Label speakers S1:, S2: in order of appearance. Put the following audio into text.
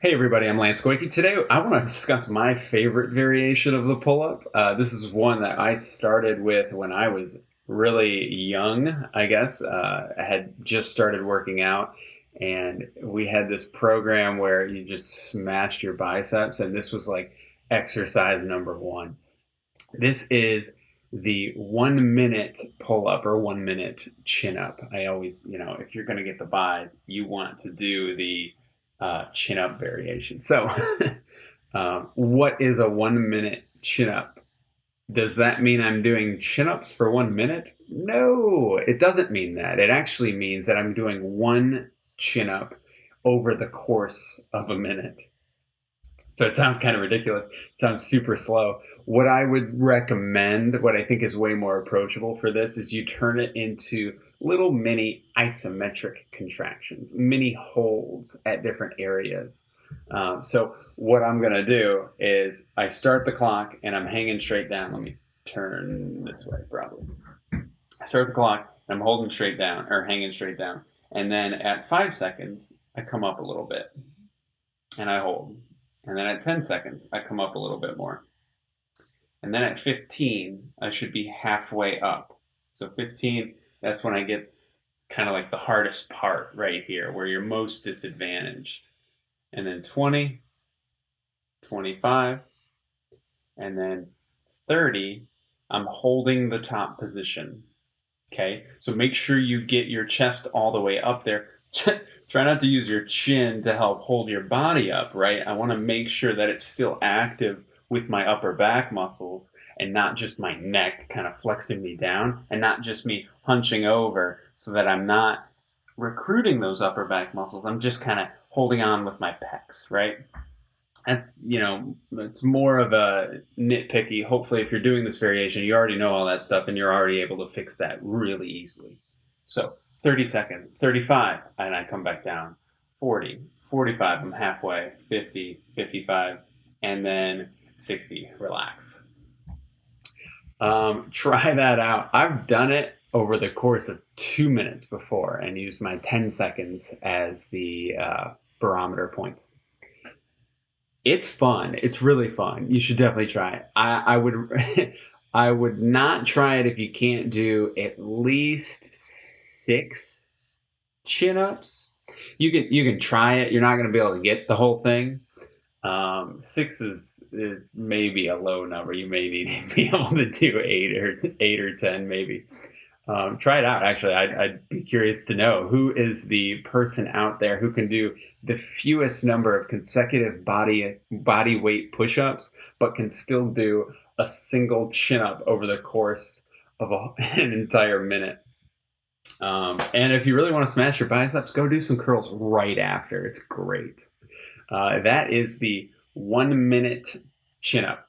S1: Hey everybody, I'm Lance Goyke. Today I want to discuss my favorite variation of the pull-up. Uh, this is one that I started with when I was really young, I guess. Uh, I had just started working out and we had this program where you just smashed your biceps and this was like exercise number one. This is the one minute pull up or one minute chin up. I always, you know, if you're going to get the buys, you want to do the uh, chin up variation. So, um, what is a one minute chin up? Does that mean I'm doing chin ups for one minute? No, it doesn't mean that. It actually means that I'm doing one chin up over the course of a minute. So it sounds kind of ridiculous. It sounds super slow. What I would recommend, what I think is way more approachable for this, is you turn it into little mini isometric contractions, mini holds at different areas. Um, so what I'm going to do is I start the clock and I'm hanging straight down. Let me turn this way probably. I start the clock I'm holding straight down or hanging straight down. And then at five seconds, I come up a little bit and I hold. And then at 10 seconds, I come up a little bit more. And then at 15, I should be halfway up. So 15, that's when I get kind of like the hardest part right here, where you're most disadvantaged. And then 20, 25, and then 30, I'm holding the top position. Okay, so make sure you get your chest all the way up there. Try not to use your chin to help hold your body up, right? I want to make sure that it's still active with my upper back muscles and not just my neck kind of flexing me down and not just me hunching over so that I'm not recruiting those upper back muscles. I'm just kind of holding on with my pecs, right? That's, you know, it's more of a nitpicky. Hopefully, if you're doing this variation, you already know all that stuff and you're already able to fix that really easily. So, 30 seconds, 35, and I come back down. 40, 45, I'm halfway, 50, 55, and then 60, relax. Um, try that out. I've done it over the course of two minutes before and used my 10 seconds as the uh, barometer points. It's fun. It's really fun. You should definitely try it. I, I would I would not try it if you can't do at least six chin ups. You can you can try it. You're not going to be able to get the whole thing, um, six is is maybe a low number. You may need to be able to do eight or eight or ten, maybe. Um, try it out. Actually, I'd, I'd, be curious to know who is the person out there who can do the fewest number of consecutive body body weight push-ups, but can still do a single chin up over the course of a, an entire minute. Um, and if you really want to smash your biceps, go do some curls right after. It's great. Uh, that is the one minute chin up.